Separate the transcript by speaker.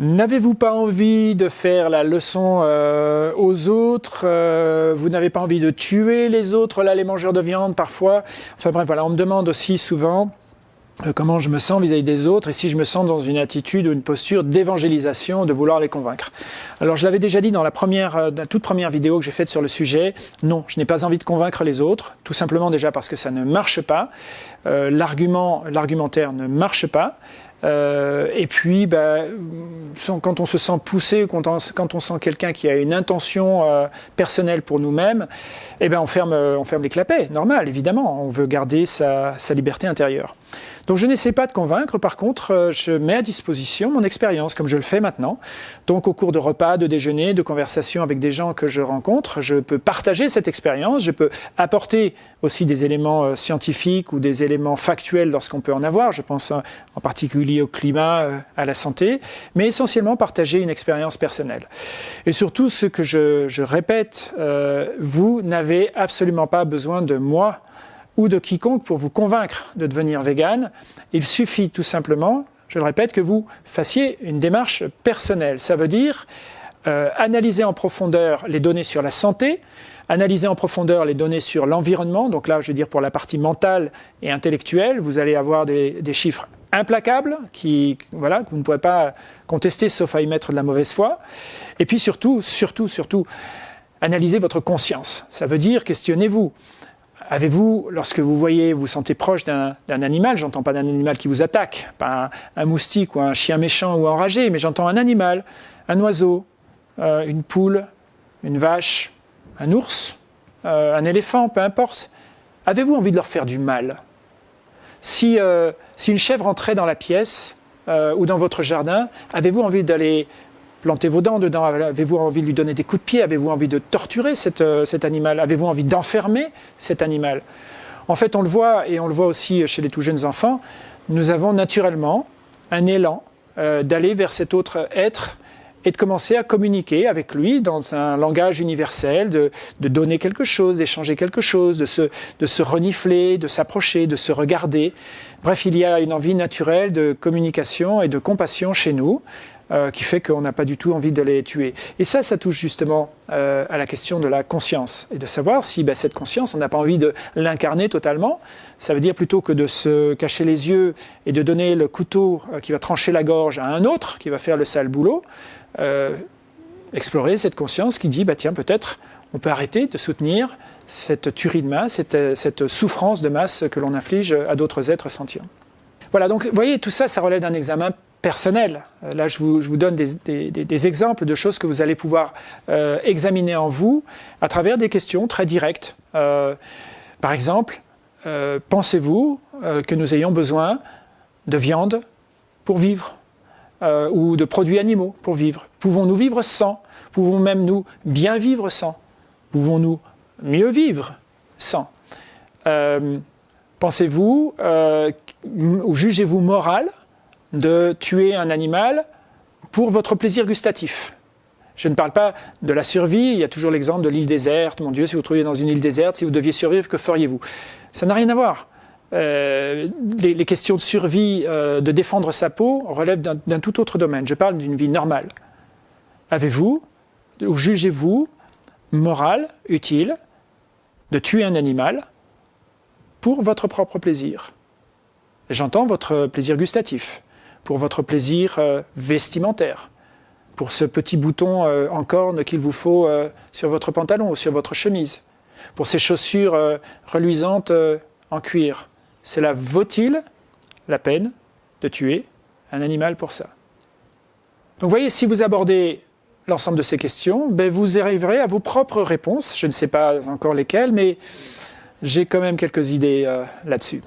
Speaker 1: N'avez-vous pas envie de faire la leçon euh, aux autres euh, Vous n'avez pas envie de tuer les autres, là, les mangeurs de viande, parfois? Enfin bref, voilà, on me demande aussi souvent comment je me sens vis-à-vis des autres et si je me sens dans une attitude ou une posture d'évangélisation, de vouloir les convaincre. Alors je l'avais déjà dit dans la, première, la toute première vidéo que j'ai faite sur le sujet, non, je n'ai pas envie de convaincre les autres, tout simplement déjà parce que ça ne marche pas, l'argument, l'argumentaire ne marche pas, euh, et puis, bah, quand on se sent poussé, quand on, sent quelqu'un qui a une intention euh, personnelle pour nous-mêmes, eh ben on ferme, on ferme les clapets, normal, évidemment. On veut garder sa, sa liberté intérieure. Donc je n'essaie pas de convaincre, par contre, euh, je mets à disposition mon expérience, comme je le fais maintenant. Donc au cours de repas, de déjeuner, de conversations avec des gens que je rencontre, je peux partager cette expérience, je peux apporter aussi des éléments euh, scientifiques ou des éléments factuels lorsqu'on peut en avoir, je pense euh, en particulier au climat, à la santé, mais essentiellement partager une expérience personnelle. Et surtout, ce que je, répète, vous n'avez absolument pas besoin de moi ou de quiconque pour vous convaincre de devenir vegan. Il suffit tout simplement, je le répète, que vous fassiez une démarche personnelle. Ça veut dire euh, analyser en profondeur les données sur la santé, analyser en profondeur les données sur l'environnement. Donc là, je veux dire pour la partie mentale et intellectuelle, vous allez avoir des chiffres implacables qui, voilà, que vous ne pouvez pas contester sauf à y mettre de la mauvaise foi. Et puis surtout, surtout, surtout, analyser votre conscience. Ça veut dire questionnez-vous. Avez-vous, lorsque vous voyez, vous sentez proche d'un animal, j'entends pas d'un animal qui vous attaque, pas un, moustique ou un chien méchant ou enragé, mais j'entends un animal, un oiseau, euh, une poule, une vache, un ours, euh, un éléphant, peu importe. Avez-vous envie de leur faire du mal? Si, euh, si, une chèvre entrait dans la pièce ou dans votre jardin, avez-vous envie d'aller plantez vos dents dedans? Avez-vous envie de lui donner des coups de pied? Avez-vous envie de torturer euh, cet animal? Avez-vous envie d'enfermer cet animal? En fait, on le voit, et on le voit aussi chez les tout jeunes enfants, nous avons naturellement un élan euh, d'aller vers cet autre être et de commencer à communiquer avec lui dans un langage universel, de, donner quelque chose, d'échanger quelque chose, de se, de se renifler, de s'approcher, de se regarder. Bref, il y a une envie naturelle de communication et de compassion chez nous, euh, qui fait qu'on n'a pas du tout envie de les tuer. Et ça, ça touche justement euh, à la question de la conscience et de savoir si ben, cette conscience, on n'a pas envie de l'incarner totalement. Ça veut dire plutôt que de se cacher les yeux et de donner le couteau euh, qui va trancher la gorge à un autre qui va faire le sale boulot, explorer cette conscience qui dit bah tiens peut-être on peut arrêter de soutenir cette tuerie de masse, cette, cette souffrance de masse que l'on inflige à d'autres êtres sentients. Voilà, donc vous voyez, tout ça, ça relève d'un examen personnel. Euh, là, je vous, donne des, exemples de choses que vous allez pouvoir euh, examiner en vous à travers des questions très directes. Euh, par exemple, pensez-vous que nous ayons besoin de viande pour vivre ou de produits animaux pour vivre? Pouvons-nous vivre sans? Pouvons même nous bien vivre sans? Pouvons-nous mieux vivre sans? Pensez-vous ou jugez-vous moral de tuer un animal pour votre plaisir gustatif. Je ne parle pas de la survie, il y a toujours l'exemple de l'île déserte. Mon Dieu, si vous trouviez dans une île déserte, si vous deviez survivre, que feriez-vous? Ça n'a rien à voir. Euh, les, questions de survie, euh, de défendre sa peau, relèvent d'un tout autre domaine. Je parle d'une vie normale. Avez-vous, ou jugez-vous, moral, utile, de tuer un animal pour votre propre plaisir? J'entends votre plaisir gustatif pour votre plaisir euh, vestimentaire, pour ce petit bouton euh, en corne qu'il vous faut euh, sur votre pantalon ou sur votre chemise, pour ces chaussures reluisantes en cuir. Cela vaut-il la peine de tuer un animal pour ça? Donc voyez, si vous abordez l'ensemble de ces questions, ben vous arriverez à vos propres réponses. Je ne sais pas encore lesquelles, mais j'ai quand même quelques idées là-dessus.